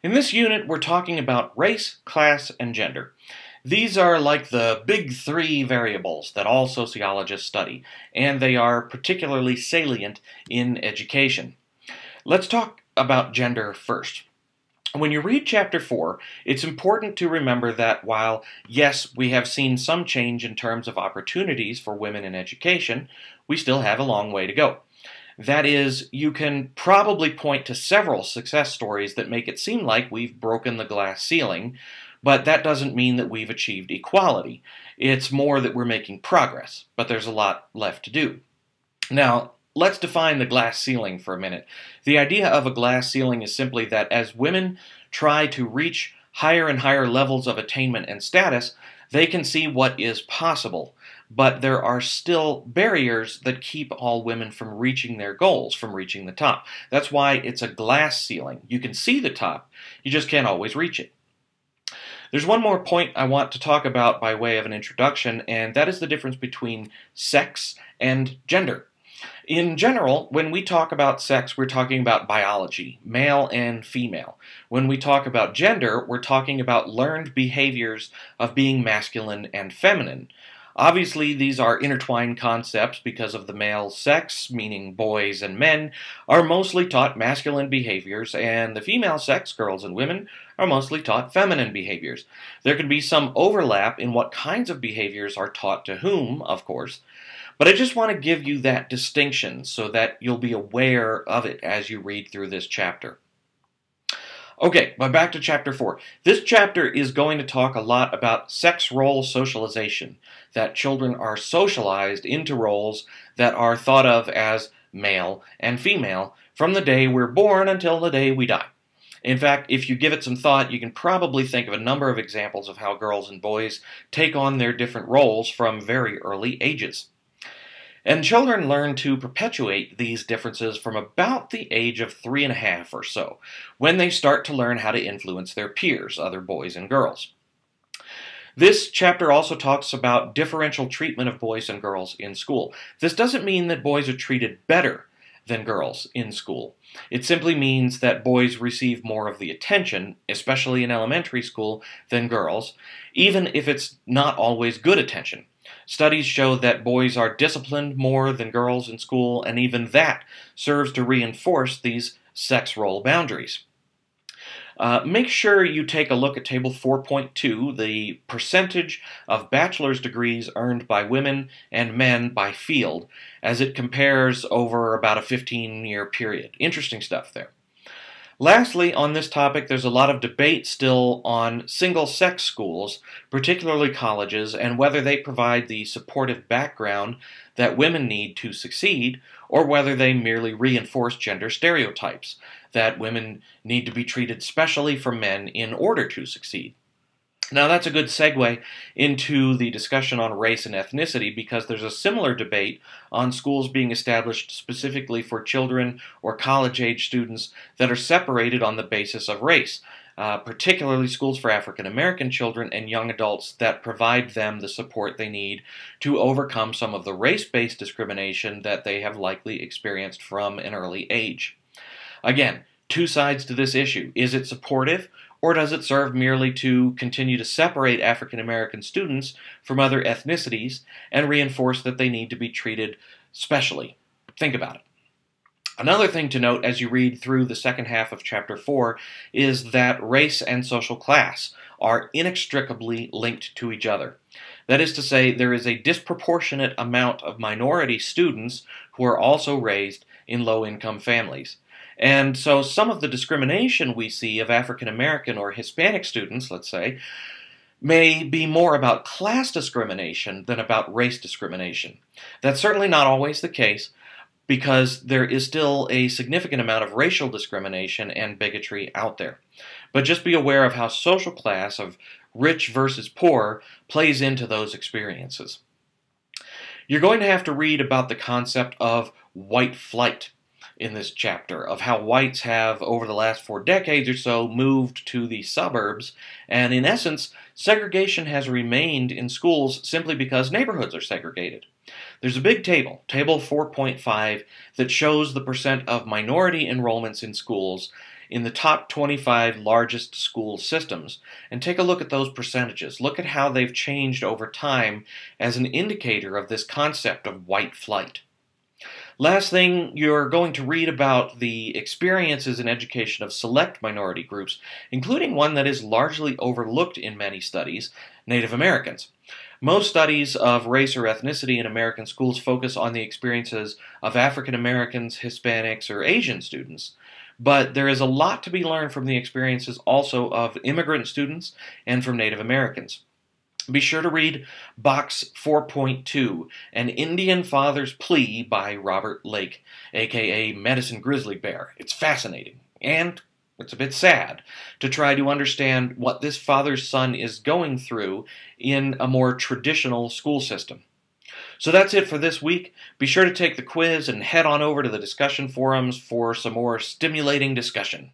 In this unit, we're talking about race, class, and gender. These are like the big three variables that all sociologists study, and they are particularly salient in education. Let's talk about gender first. When you read chapter 4, it's important to remember that while, yes, we have seen some change in terms of opportunities for women in education, we still have a long way to go. That is, you can probably point to several success stories that make it seem like we've broken the glass ceiling, but that doesn't mean that we've achieved equality. It's more that we're making progress, but there's a lot left to do. Now, let's define the glass ceiling for a minute. The idea of a glass ceiling is simply that as women try to reach higher and higher levels of attainment and status, they can see what is possible but there are still barriers that keep all women from reaching their goals, from reaching the top. That's why it's a glass ceiling. You can see the top, you just can't always reach it. There's one more point I want to talk about by way of an introduction, and that is the difference between sex and gender. In general, when we talk about sex, we're talking about biology, male and female. When we talk about gender, we're talking about learned behaviors of being masculine and feminine. Obviously, these are intertwined concepts because of the male sex, meaning boys and men, are mostly taught masculine behaviors, and the female sex, girls and women, are mostly taught feminine behaviors. There can be some overlap in what kinds of behaviors are taught to whom, of course, but I just want to give you that distinction so that you'll be aware of it as you read through this chapter. Okay, but back to chapter 4. This chapter is going to talk a lot about sex role socialization, that children are socialized into roles that are thought of as male and female from the day we're born until the day we die. In fact, if you give it some thought, you can probably think of a number of examples of how girls and boys take on their different roles from very early ages. And children learn to perpetuate these differences from about the age of three and a half or so, when they start to learn how to influence their peers, other boys and girls. This chapter also talks about differential treatment of boys and girls in school. This doesn't mean that boys are treated better than girls in school. It simply means that boys receive more of the attention, especially in elementary school, than girls, even if it's not always good attention. Studies show that boys are disciplined more than girls in school, and even that serves to reinforce these sex role boundaries. Uh, make sure you take a look at Table 4.2, the percentage of bachelor's degrees earned by women and men by field, as it compares over about a 15 year period. Interesting stuff there. Lastly, on this topic, there's a lot of debate still on single sex schools, particularly colleges, and whether they provide the supportive background that women need to succeed, or whether they merely reinforce gender stereotypes, that women need to be treated specially from men in order to succeed. Now, that's a good segue into the discussion on race and ethnicity because there's a similar debate on schools being established specifically for children or college age students that are separated on the basis of race, uh, particularly schools for African American children and young adults that provide them the support they need to overcome some of the race based discrimination that they have likely experienced from an early age. Again, two sides to this issue. Is it supportive or does it serve merely to continue to separate African American students from other ethnicities and reinforce that they need to be treated specially? Think about it. Another thing to note as you read through the second half of chapter 4 is that race and social class are inextricably linked to each other. That is to say, there is a disproportionate amount of minority students who are also raised in low income families. And so some of the discrimination we see of African American or Hispanic students, let's say, may be more about class discrimination than about race discrimination. That's certainly not always the case because there is still a significant amount of racial discrimination and bigotry out there. But just be aware of how social class of rich versus poor plays into those experiences. You're going to have to read about the concept of white flight in this chapter of how whites have, over the last four decades or so, moved to the suburbs, and in essence, segregation has remained in schools simply because neighborhoods are segregated. There's a big table, table 4.5, that shows the percent of minority enrollments in schools in the top 25 largest school systems and take a look at those percentages. Look at how they've changed over time as an indicator of this concept of white flight. Last thing, you're going to read about the experiences in education of select minority groups, including one that is largely overlooked in many studies Native Americans. Most studies of race or ethnicity in American schools focus on the experiences of African Americans, Hispanics, or Asian students. But there is a lot to be learned from the experiences also of immigrant students and from Native Americans. Be sure to read Box 4.2, An Indian Father's Plea by Robert Lake, aka Medicine Grizzly Bear. It's fascinating and it's a bit sad to try to understand what this father's son is going through in a more traditional school system. So that's it for this week. Be sure to take the quiz and head on over to the discussion forums for some more stimulating discussion.